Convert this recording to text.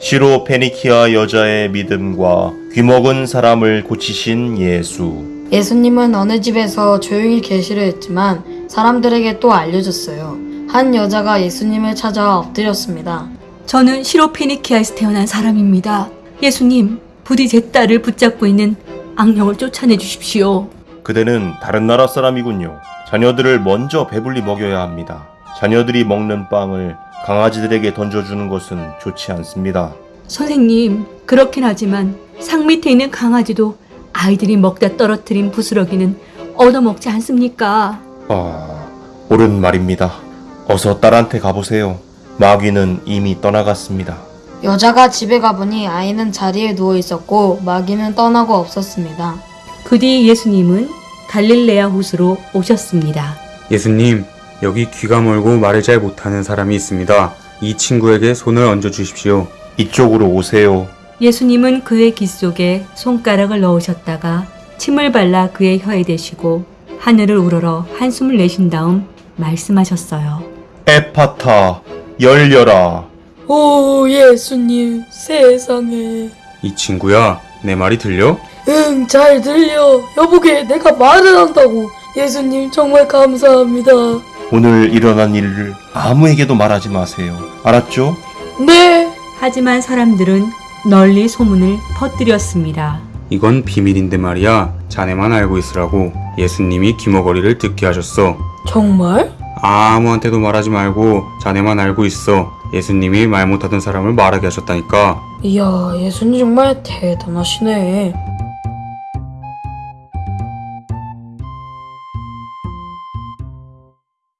시로 페니키아 여자의 믿음과 귀먹은 사람을 고치신 예수. 예수님은 어느 집에서 조용히 계시려 했지만 사람들에게 또 알려졌어요. 한 여자가 예수님을 찾아 엎드렸습니다. 저는 시로피니키아에서 태어난 사람입니다. 예수님, 부디 제 딸을 붙잡고 있는 악령을 쫓아내 주십시오. 그대는 다른 나라 사람이군요. 자녀들을 먼저 배불리 먹여야 합니다. 자녀들이 먹는 빵을 강아지들에게 던져주는 것은 좋지 않습니다. 선생님, 그렇긴 하지만 상 밑에 있는 강아지도 아이들이 먹다 떨어뜨린 부스러기는 얻어먹지 않습니까? 아, 옳은 말입니다. 어서 딸한테 가보세요. 마귀는 이미 떠나갔습니다. 여자가 집에 가보니 아이는 자리에 누워 있었고 마귀는 떠나고 없었습니다. 그 뒤 예수님은 갈릴레아 호수로 오셨습니다. 예수님, 여기 귀가 멀고 말을 잘 못하는 사람이 있습니다. 이 친구에게 손을 얹어 주십시오. 이쪽으로 오세요. 예수님은 그의 귀 속에 손가락을 넣으셨다가 침을 발라 그의 혀에 대시고 하늘을 우러러 한숨을 내쉰 다음 말씀하셨어요. 에파타, 열려라. 오 예수님 세상에 이 친구야, 내 말이 들려? 응 잘 들려 여보게 내가 말을 한다고 예수님 정말 감사합니다 오늘 일어난 일을 아무에게도 말하지 마세요. 알았죠? 네 하지만 사람들은 널리 소문을 퍼뜨렸습니다. 이건 비밀인데 말이야. 자네만 알고 있으라고 예수님이 귀머거리를 듣게 하셨어. 정말? 아무한테도 말하지 말고 자네만 알고 있어. 예수님이 말 못하던 사람을 말하게 하셨다니까. 이야 예수님 정말 대단하시네